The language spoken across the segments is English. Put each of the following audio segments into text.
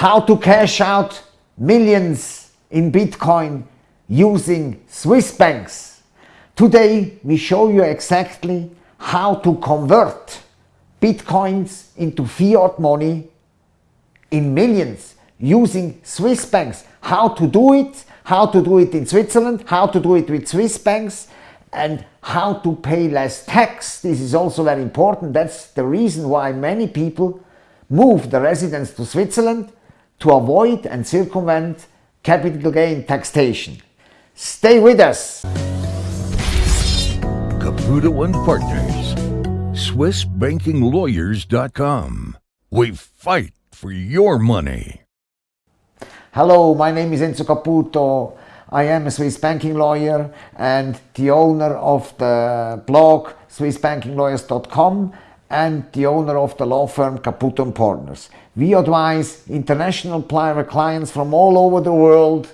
how to cash out millions in Bitcoin using Swiss banks. Today we show you exactly how to convert Bitcoins into fiat money in millions using Swiss banks. How to do it, how to do it in Switzerland, how to do it with Swiss banks and how to pay less tax. This is also very important. That's the reason why many people move the residence to Switzerland to avoid and circumvent capital gain taxation. Stay with us. Caputo and Partners, SwissBankingLawyers.com. We fight for your money. Hello, my name is Enzo Caputo. I am a Swiss banking lawyer and the owner of the blog SwissBankingLawyers.com and the owner of the law firm Caputo & Partners. We advise international private clients from all over the world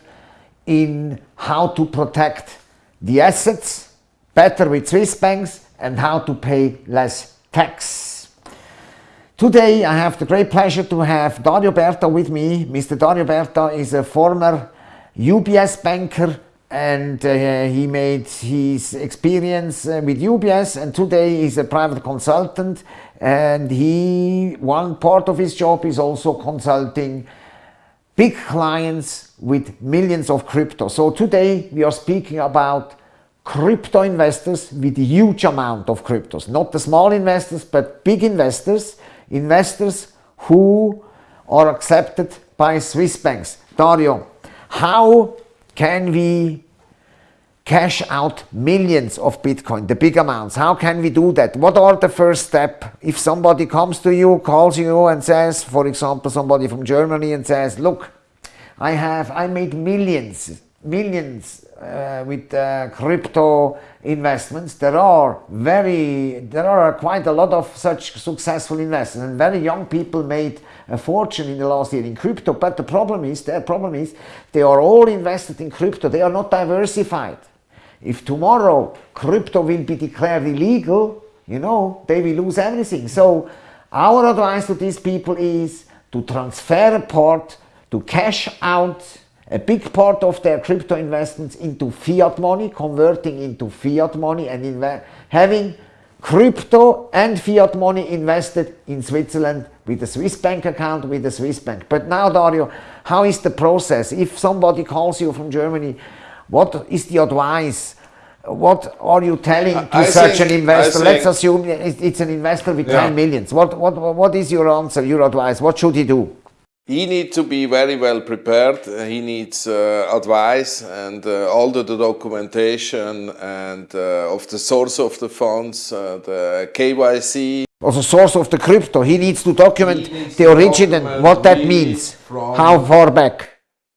in how to protect the assets better with Swiss banks and how to pay less tax. Today I have the great pleasure to have Dario Berta with me. Mr. Dario Berta is a former UBS banker and uh, he made his experience uh, with UBS and today he's a private consultant and he one part of his job is also consulting big clients with millions of crypto. So today we are speaking about crypto investors with a huge amount of cryptos, not the small investors but big investors, investors who are accepted by Swiss banks. Dario, how can we cash out millions of Bitcoin, the big amounts. How can we do that? What are the first step? If somebody comes to you, calls you and says, for example, somebody from Germany and says, look, I have, I made millions, millions uh, with uh, crypto investments. There are very, there are quite a lot of such successful investors and very young people made a fortune in the last year in crypto. But the problem is, their problem is, they are all invested in crypto. They are not diversified. If tomorrow crypto will be declared illegal, you know, they will lose everything. So our advice to these people is to transfer a part, to cash out a big part of their crypto investments into fiat money, converting into fiat money and having crypto and fiat money invested in Switzerland with a Swiss bank account with a Swiss bank. But now Dario, how is the process? If somebody calls you from Germany, what is the advice? What are you telling to I such think, an investor? Let's assume it's an investor with yeah. 10 millions. What, what, what is your answer, your advice? What should he do? He needs to be very well prepared. He needs uh, advice and uh, all the, the, documentation and uh, of the source of the funds, uh, the KYC. Also source of the crypto. He needs to document needs the origin and what that means. How far back?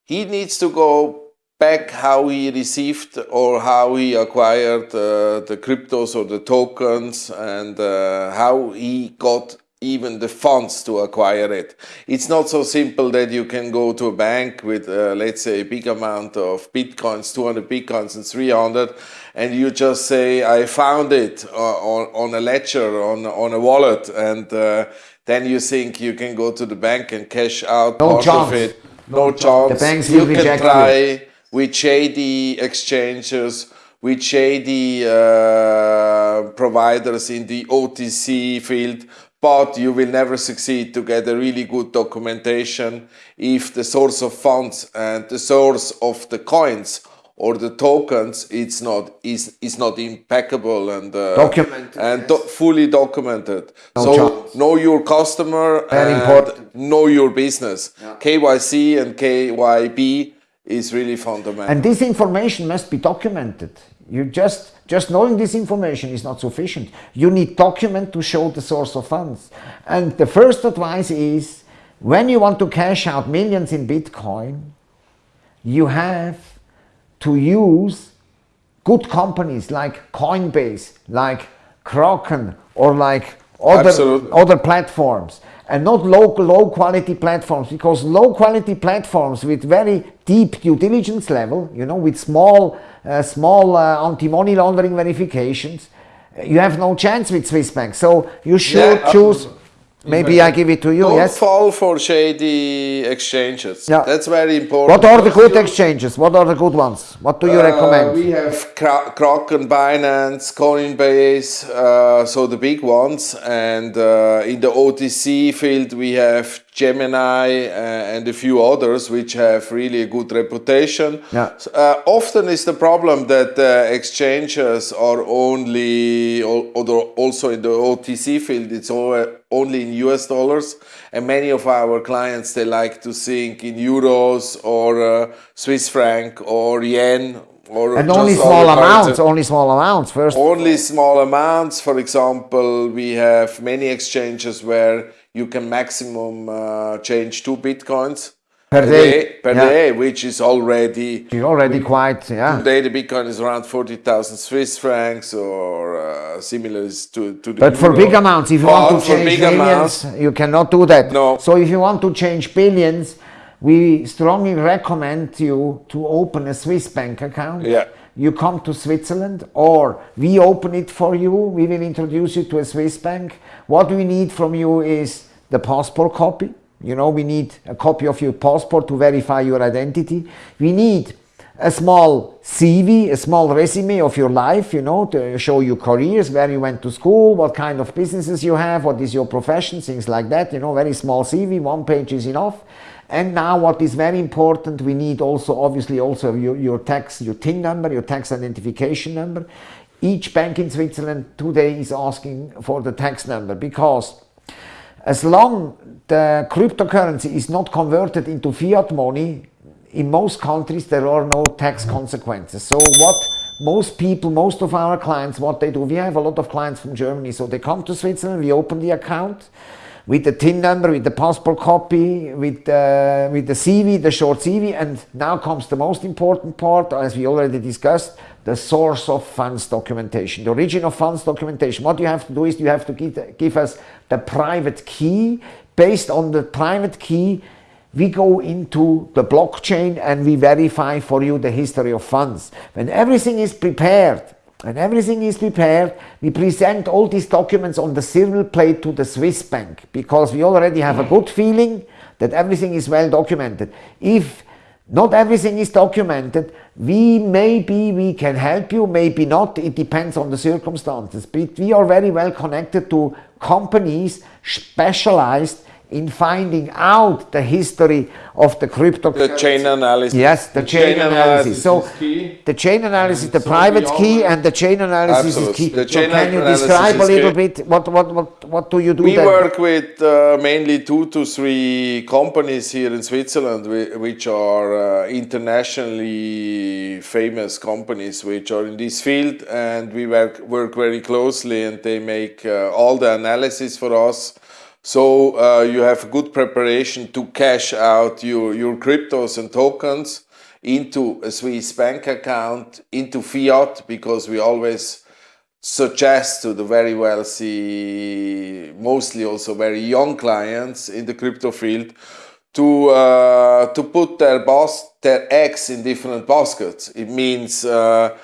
He needs to go back how he received or how he acquired uh, the cryptos or the tokens and uh, how he got even the funds to acquire it. It's not so simple that you can go to a bank with, uh, let's say, a big amount of bitcoins, 200 bitcoins and 300, and you just say, I found it uh, on, on a ledger, on, on a wallet, and uh, then you think you can go to the bank and cash out no part chance. of it. No, no chance. The banks you can try. You with shady exchanges, with shady uh, providers in the OTC field, but you will never succeed to get a really good documentation if the source of funds and the source of the coins or the tokens it's not is is not impeccable and uh, documented and do fully documented no so chance. know your customer Very and important. know your business yeah. kyc and kyb is really fundamental. And this information must be documented. You just, just knowing this information is not sufficient. You need document to show the source of funds. And the first advice is, when you want to cash out millions in Bitcoin, you have to use good companies like Coinbase, like Kraken, or like other, other platforms and not local low quality platforms because low quality platforms with very deep due diligence level you know with small uh, small uh, anti-money laundering verifications you have no chance with Swiss banks so you should yeah, choose Maybe I give it to you. Don't yes. fall for shady exchanges. Yeah. That's very important. What are the good exchanges? What are the good ones? What do you Uh, recommend? we have Kra- Kraken, Binance, Coinbase, uh, so the big ones. And uh, in the OTC field, we have Gemini uh, and a few others which have really a good reputation. Yeah. Uh, often is the problem that uh, exchanges are only, al- although also in the OTC field, it's all, only in US dollars. And many of our clients, they like to think in euros or uh, Swiss franc or yen or and only small amounts. Only small amounts first. Only small amounts. For example, we have many exchanges where you can maximum uh, change two bitcoins Per a day. per Yeah. day, which is already You're already quite yeah. today the bitcoin is around forty thousand Swiss francs or uh, similar to to the. But for euro. big amounts, if you But want to change big millions, amounts, you cannot do that. No. So if you want to change billions, we strongly recommend you to open a Swiss bank account. Yeah. You come to Switzerland or we open it for you. We will introduce you to a Swiss bank. What we need from you is the passport copy. You know, we need a copy of your passport to verify your identity. We need a small CV, a small resume of your life, you know, to show your careers, where you went to school, what kind of businesses you have, what is your profession, things like that, you know, very small CV, one page is enough. And now what is very important, we need also obviously also your, your tax, your TIN number, your tax identification number. Each bank in Switzerland today is asking for the tax number because as long the cryptocurrency is not converted into fiat money, in most countries there are no tax consequences. So what most people, most of our clients, what they do, we have a lot of clients from Germany, so they come to Switzerland, we open the account with the TIN number, with the passport copy, with, uh, with the CV, the short CV, and now comes the most important part, as we already discussed, the source of funds documentation, the origin of funds documentation. What you have to do is you have to give, give us the private key. Based on the private key, we go into the blockchain and we verify for you the history of funds. When everything is prepared, when everything is prepared, we present all these documents on the silver plate to the Swiss bank because we already have a good feeling that everything is well documented. If not everything is documented, we maybe we can help you, maybe not, it depends on the circumstances. But we are very well connected to companies specialized in finding out the history of the crypto. the chain analysis. Yes, the, chain, analysis. So is key. the chain analysis, And the so private key, and the chain analysis Absolutely. is key. The so chain can you describe a little key. bit what what what what do you do We then? work with uh, mainly two to three companies here in Switzerland, which are uh, internationally famous companies, which are in this field, and we work work very closely, and they make uh, all the analysis for us. So uh, you have a good preparation to cash out your your cryptos and tokens into a Swiss bank account, into fiat, because we always suggest to the very wealthy, mostly also very young clients in the crypto field, to uh, to put their bas- their eggs in different baskets. It means uh,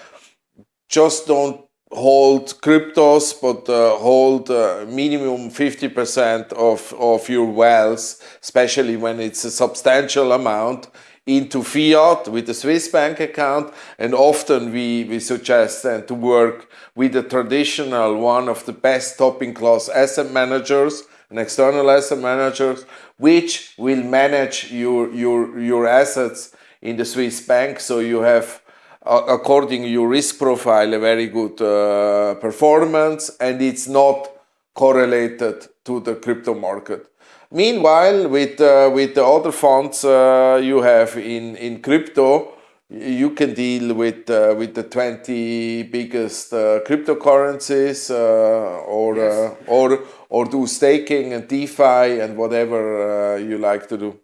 just don't hold cryptos, but uh, hold uh, minimum 50% of, of your wealth, especially when it's a substantial amount, into fiat with a Swiss bank account. And often we, we suggest then to work with a traditional one of the best topping class asset managers, an external asset managers, which will manage your, your, your assets in the Swiss bank. So you have according to your risk profile, a very good uh, performance, and it's not correlated to the crypto market. Meanwhile, with uh, with the other funds uh, you have in in crypto, you can deal with uh, with the 20 biggest uh, cryptocurrencies uh, or uh, or or do staking and DeFi and whatever uh, you like to do.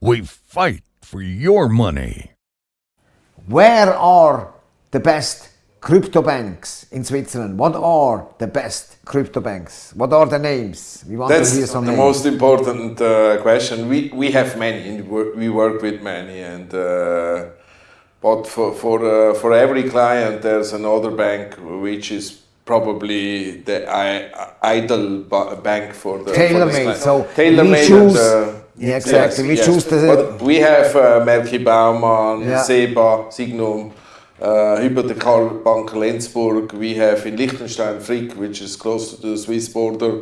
We fight for your money. Where are the best crypto banks in Switzerland? What are the best crypto banks? What are the names? We want That's to hear the names. most important uh, question. We we have many, we- work with many, and uh, but for for uh, for every client, there's another bank which is probably the I, ideal bank for the Tailor-made, so tailor-made. we choose- and, uh, Yeah, exactly. We choose the- But we have uh, Maerki Baumann, Yeah. Seba, Sygnum, uh, Hypothekar Bank Lenzburg. We have in Liechtenstein Frick, which is close to the Swiss border,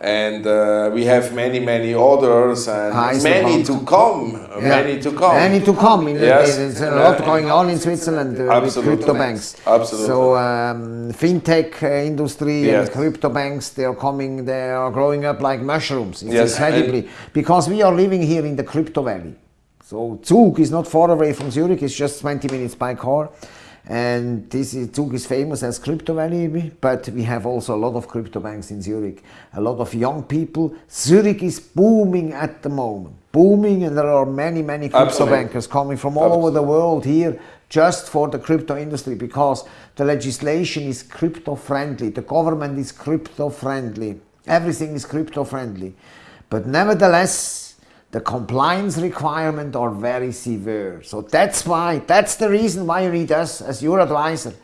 and uh, we have many, many others, and Heise many to come. Yeah. Many to come. Many to come. In Yes. There's a lot going on in Switzerland uh, with crypto banks. Absolutely. So um, fintech uh, industry Yes. and crypto banks, they are coming, they are growing up like mushrooms. It's Yes, incredibly because we are living here in the crypto valley. So Zug is not far away from Zurich. It's just 20 minutes by car. And this is, Zug is famous as crypto valley, but we have also a lot of crypto banks in Zurich. A lot of young people. Zurich is booming at the moment, booming, and there are many, many crypto Absolutely. bankers coming from all over the world here just for the crypto industry because the legislation is crypto friendly, the government is crypto friendly, everything is crypto friendly. But nevertheless, the compliance requirements are very severe. So that's why, that's the reason why you need us as your advisor.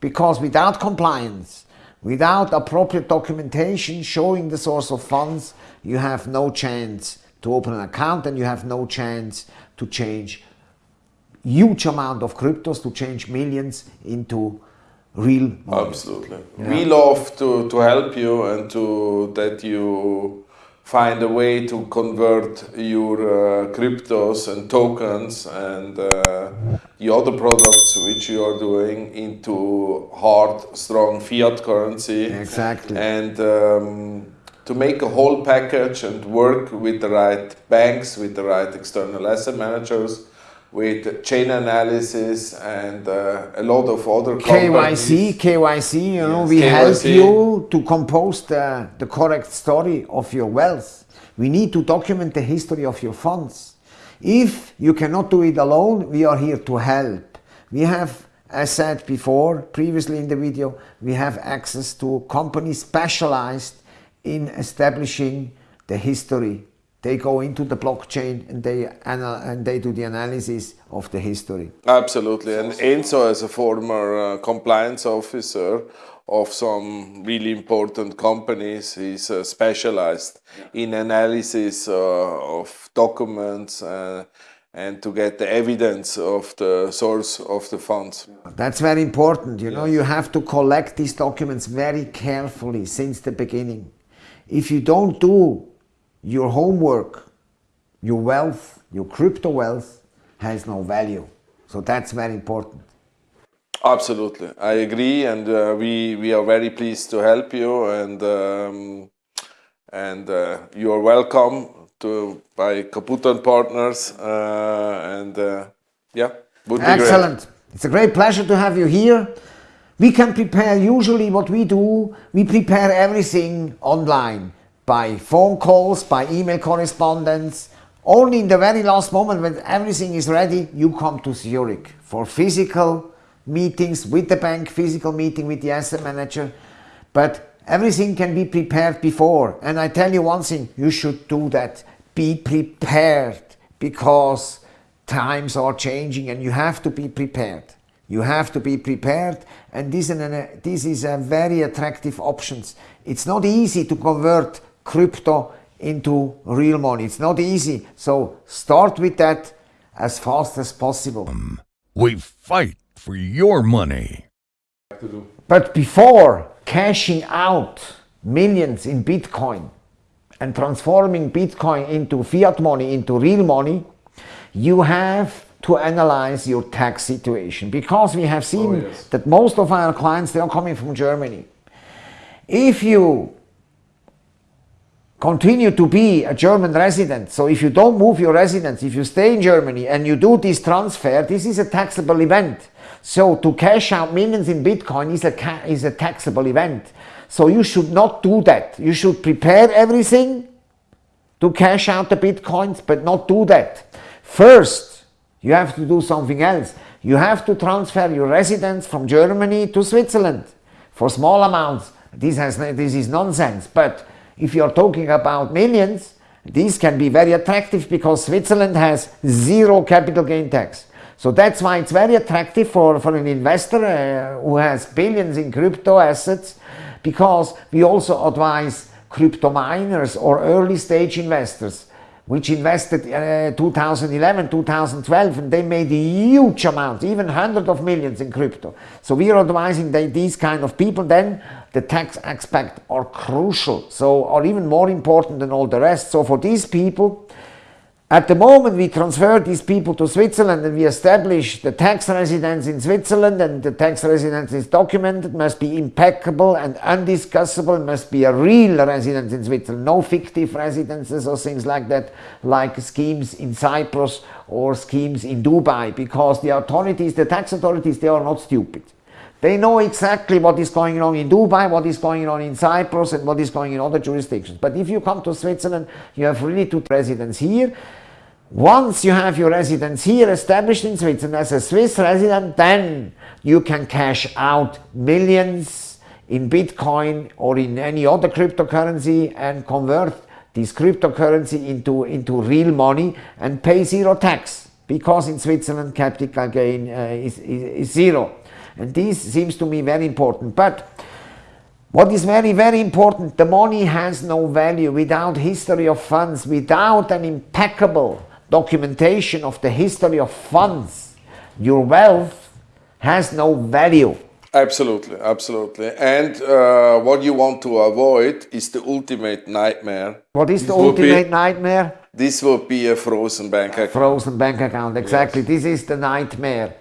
Because without compliance, without appropriate documentation showing the source of funds, you have no chance to open an account and you have no chance to change huge amount of cryptos to change millions into real money. Absolutely. We love to, to help you and to that you find a way to convert your uh, cryptos and tokens and uh, the other products which you are doing into hard, strong fiat currency. Exactly. And um, to make a whole package and work with the right banks, with the right external asset managers, with chain analysis and uh, a lot of other KYC, companies. KYC, you know, Yes, we help you to compose the, the correct story of your wealth. We need to document the history of your funds. If you cannot do it alone, we are here to help. We have, as said before, previously in the video, we have access to companies specialized in establishing the history. They go into the blockchain and they, ana- and they do the analysis of the history. Absolutely. And Enzo, as a former uh, compliance officer of some really important companies, is uh, specialized in analysis uh, of documents uh, and to get the evidence of the source of the funds. That's very important. You know, you have to collect these documents very carefully since the beginning. If you don't do your homework, your wealth, your crypto wealth has no value. So that's very important. Absolutely, I agree, and uh, we we are very pleased to help you, and um, and uh, you are welcome to by Caputo and Partners, uh, and uh, yeah, would be great. Excellent. It's a great pleasure to have you here. We can prepare, usually what we do, we prepare everything online by phone calls, by email correspondence. Only in the very last moment when everything is ready, you come to Zurich for physical meetings with the bank, physical meeting with the asset manager. But everything can be prepared before. And I tell you one thing, you should do that. Be prepared because times are changing and you have to be prepared. You have to be prepared and this, is a very attractive options. It's not easy to convert crypto into real money. It's not easy. So start with that as fast as possible. We fight for your money. But before cashing out millions in Bitcoin and transforming Bitcoin into fiat money, into real money, you have to analyze your tax situation because we have seen Oh, yes. that most of our clients they are coming from Germany. If you continue to be a German resident, so if you don't move your residence, if you stay in Germany and you do this transfer, this is a taxable event. So to cash out millions in Bitcoin is a, is a taxable event. So you should not do that. You should prepare everything to cash out the Bitcoins, but not do that. First, you have to do something else. You have to transfer your residence from Germany to Switzerland for small amounts. This, has, this is nonsense. But if you're talking about millions, this can be very attractive because Switzerland has zero capital gain tax. So that's why it's very attractive for, for an investor uh, who has billions in crypto assets because we also advise crypto miners or early stage investors which invested uh, 2011, 2012, and they made huge amounts, even hundreds of millions in crypto. So we are advising that these kind of people, then the tax aspect are crucial, so are even more important than all the rest. So for these people, at the moment we transfer these people to Switzerland and we establish the tax residence in Switzerland and the tax residence is documented, must be impeccable and undiscussable, must be a real residence in Switzerland, no fictive residences or things like that, like schemes in Cyprus or schemes in Dubai, because the authorities, the tax authorities, they are not stupid. They know exactly what is going on in Dubai, what is going on in Cyprus and what is going on in other jurisdictions. But if you come to Switzerland, you have really two residents here once you have your residence here established in Switzerland as a Swiss resident, then you can cash out millions in Bitcoin or in any other cryptocurrency and convert this cryptocurrency into, into real money and pay zero tax because in Switzerland capital gain uh, is, is, is zero. And this seems to me very important. But what is very, very important, the money has no value without history of funds, without an impeccable documentation of the history of funds, your wealth has no value. Absolutely, absolutely. And uh, what you want to avoid is the ultimate nightmare. What is the ultimate be, nightmare? This would be a frozen bank account. Frozen bank account, exactly. Yes. This is the nightmare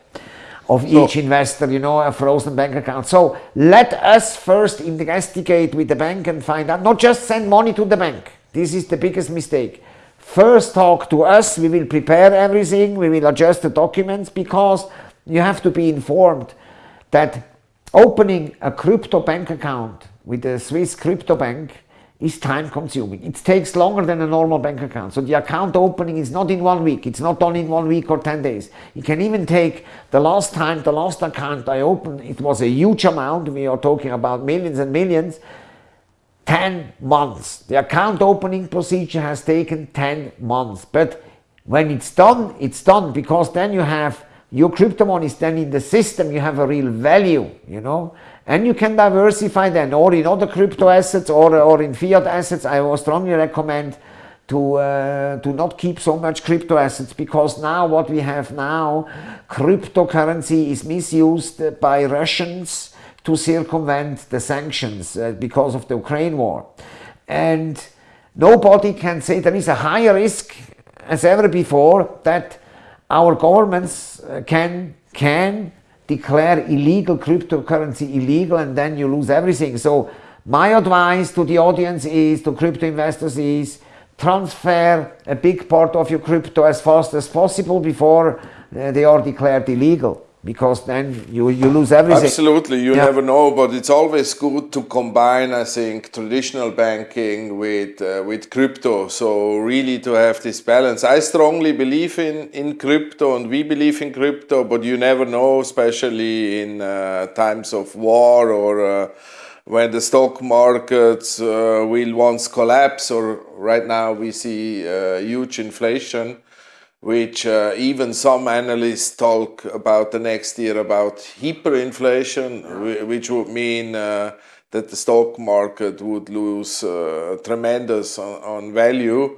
of each so, investor, you know, a frozen bank account. So let us first investigate with the bank and find out, not just send money to the bank. This is the biggest mistake first talk to us, we will prepare everything, we will adjust the documents because you have to be informed that opening a crypto bank account with a Swiss crypto bank is time consuming. It takes longer than a normal bank account. So the account opening is not in one week. It's not done in one week or 10 days. It can even take the last time, the last account I opened, it was a huge amount. We are talking about millions and millions. 10 months. The account opening procedure has taken 10 months. But when it's done, it's done because then you have your crypto money is then in the system, you have a real value, you know, and you can diversify then or in other crypto assets or, or in fiat assets. I will strongly recommend to, uh, to not keep so much crypto assets because now what we have now, cryptocurrency is misused by Russians, to circumvent the sanctions uh, because of the Ukraine war. And nobody can say there is a higher risk as ever before that our governments uh, can, can declare illegal cryptocurrency illegal and then you lose everything. So my advice to the audience is, to crypto investors is, transfer a big part of your crypto as fast as possible before uh, they are declared illegal because then you, you lose everything. Absolutely, you yeah. never know, but it's always good to combine, I think, traditional banking with uh, with crypto. So really to have this balance. I strongly believe in in crypto, and we believe in crypto, but you never know, especially in uh, times of war or. Uh, when the stock markets uh, will once collapse, or right now we see uh, huge inflation, which uh, even some analysts talk about the next year about hyperinflation, which would mean uh, that the stock market would lose uh, tremendous on, on value.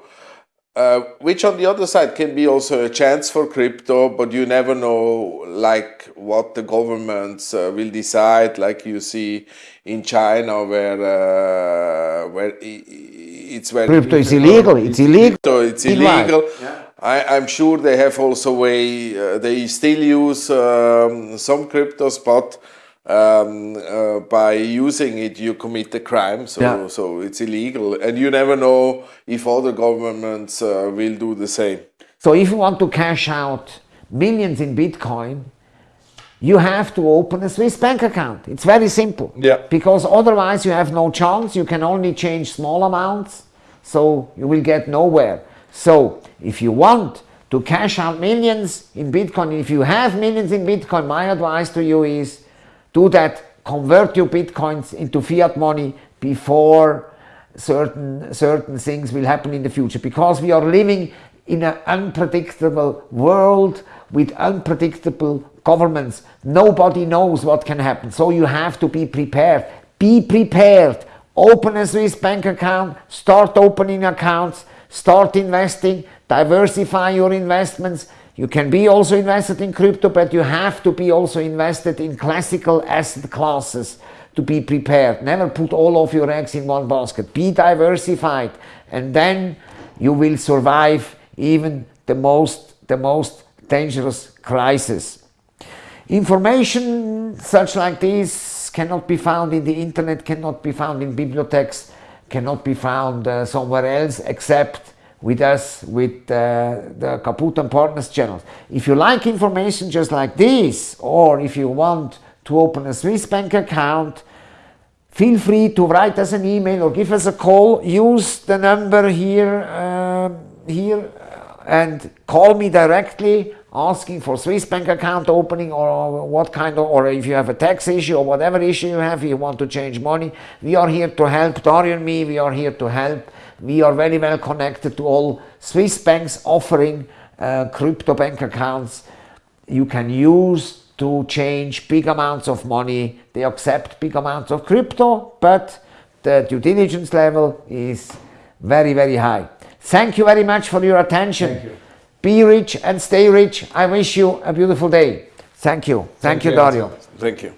Uh, which on the other side can be also a chance for crypto, but you never know like what the governments uh, will decide, like you see in China where uh, where it's very crypto is illegal. It's illegal. Crypto, it's illegal. Yeah. I, am sure they have also way, uh, they still use um, some cryptos, but um, uh, by using it you commit a crime, so, yeah. so it's illegal. And you never know if other governments uh, will do the same. So if you want to cash out millions in Bitcoin, you have to open a Swiss bank account. It's very simple. Yeah. Because otherwise you have no chance. You can only change small amounts, so you will get nowhere. So if you want to cash out millions in Bitcoin, if you have millions in Bitcoin, my advice to you is do that, convert your Bitcoins into fiat money before certain, certain things will happen in the future because we are living in an unpredictable world with unpredictable governments. Nobody knows what can happen. So you have to be prepared be prepared. Open a Swiss bank account, start opening accounts, start investing, diversify your investments. You can be also invested in crypto, but you have to be also invested in classical asset classes to be prepared. Never put all of your eggs in one basket. Be diversified and then you will survive even the most, the most dangerous crisis. Information such like this cannot be found in the internet, cannot be found in bibliotheques, cannot be found uh, somewhere else except with us, with uh, the Caputo and Partners channels. If you like information just like this, or if you want to open a Swiss bank account, feel free to write us an email or give us a call. Use the number here, uh, here and call me directly asking for Swiss bank account opening or what kind of, or if you have a tax issue or whatever issue you have, you want to change money, we are here to help. Dario and me, we are here to help. We are very well connected to all Swiss banks offering uh, crypto bank accounts you can use to change big amounts of money. They accept big amounts of crypto, but the due diligence level is very, very high. Thank you very much for your attention. Be rich and stay rich. I wish you a beautiful day. Thank you. Thank, Thank you, Dario. Thank you.